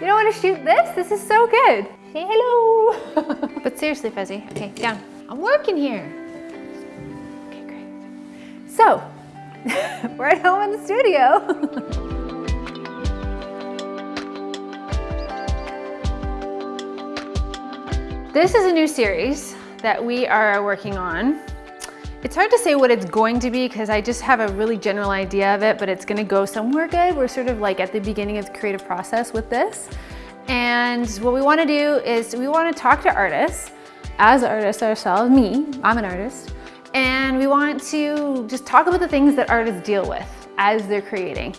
You don't want to shoot this? This is so good. Say hello. but seriously, Fuzzy. Okay, down. I'm working here. Okay, great. So, we're at home in the studio. This is a new series that we are working on. It's hard to say what it's going to be because I just have a really general idea of it, but it's gonna go somewhere good. We're sort of like at the beginning of the creative process with this. And what we wanna do is we wanna talk to artists, as artists ourselves, me, I'm an artist, and we want to just talk about the things that artists deal with as they're creating,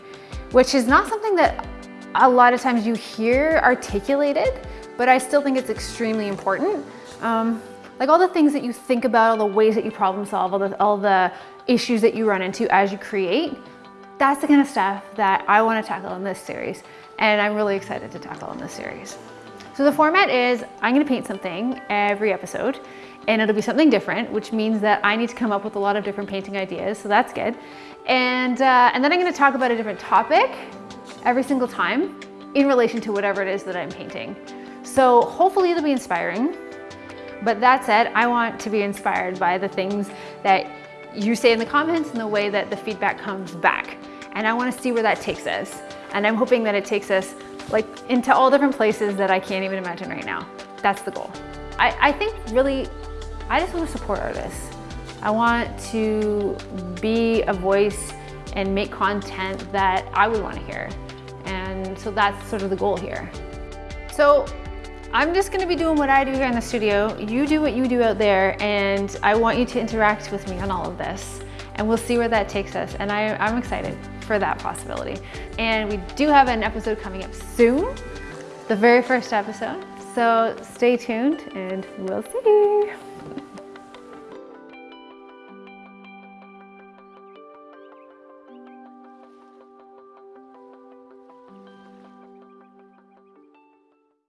which is not something that a lot of times you hear articulated, but I still think it's extremely important. Um, like all the things that you think about, all the ways that you problem solve, all the, all the issues that you run into as you create, that's the kind of stuff that I want to tackle in this series. And I'm really excited to tackle in this series. So the format is I'm going to paint something every episode and it'll be something different, which means that I need to come up with a lot of different painting ideas. So that's good. And, uh, and then I'm going to talk about a different topic every single time in relation to whatever it is that I'm painting. So hopefully it'll be inspiring. But that said, I want to be inspired by the things that you say in the comments and the way that the feedback comes back. And I want to see where that takes us. And I'm hoping that it takes us like into all different places that I can't even imagine right now. That's the goal. I, I think really, I just want to support artists. I want to be a voice and make content that I would want to hear. And so that's sort of the goal here. So I'm just gonna be doing what I do here in the studio. You do what you do out there and I want you to interact with me on all of this and we'll see where that takes us. And I, I'm excited for that possibility. And we do have an episode coming up soon, the very first episode. So stay tuned and we'll see.